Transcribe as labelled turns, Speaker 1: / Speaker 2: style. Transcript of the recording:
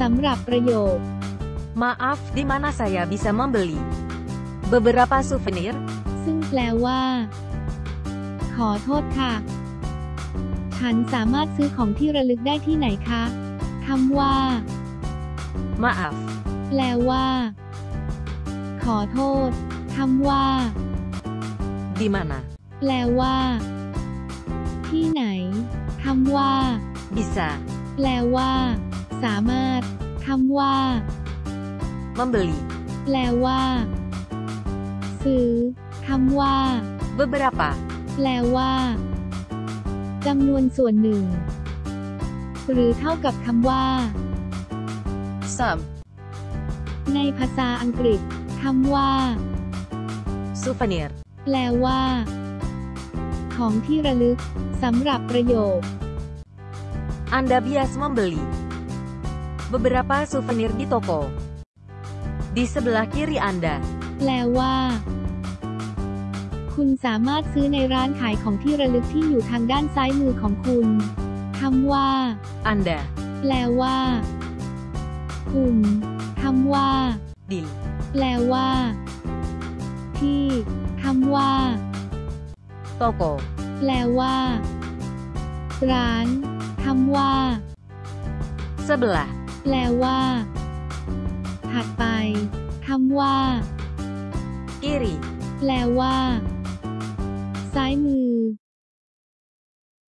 Speaker 1: สำหรับประโยค
Speaker 2: Maaf, di mana saya bisa membeli beberapa souvenir?
Speaker 1: ซึ่งแปลว่า ขอโทษค่ะ ฉันสามารถซื้อของที่ระลึกได้ที่ไหนคะคำว่า
Speaker 2: Maaf,
Speaker 1: แปลว่า ขอโทษคำว่า
Speaker 2: di mana
Speaker 1: แปลว่า ที่ไหนคำว่า
Speaker 2: bisa
Speaker 1: แปลว่า สามารถคำ ว่า
Speaker 2: membeli
Speaker 1: แปลว่า ซื้อคำว่า
Speaker 2: beberapa
Speaker 1: แปลว่าจำนวนส่วนหนึ่ง หรือเท่ากับคำว่า
Speaker 2: some
Speaker 1: ในภาษาอังกฤษคำว่า
Speaker 2: souvenir
Speaker 1: แปลว่า ของที่ระลึกสำหรับประโยค
Speaker 2: Anda bias membeli beberapa souvenir di toko di sebelah kiri Anda.
Speaker 1: แปลว่า คุณสามารถซื้อในร้านขายของที่ระลึกที่อยู่ทางด้านซ้ายมือของคุณ คำว่า
Speaker 2: Anda
Speaker 1: แปลว่า คุณคำว่า
Speaker 2: di
Speaker 1: แปลว่า ที่คำว่า
Speaker 2: toko
Speaker 1: แปลว่า ร้านคำว่า
Speaker 2: sebelah
Speaker 1: แปลว่า ถัดไปคำว่า
Speaker 2: kiri
Speaker 1: แปลว่า ซ้ายมือ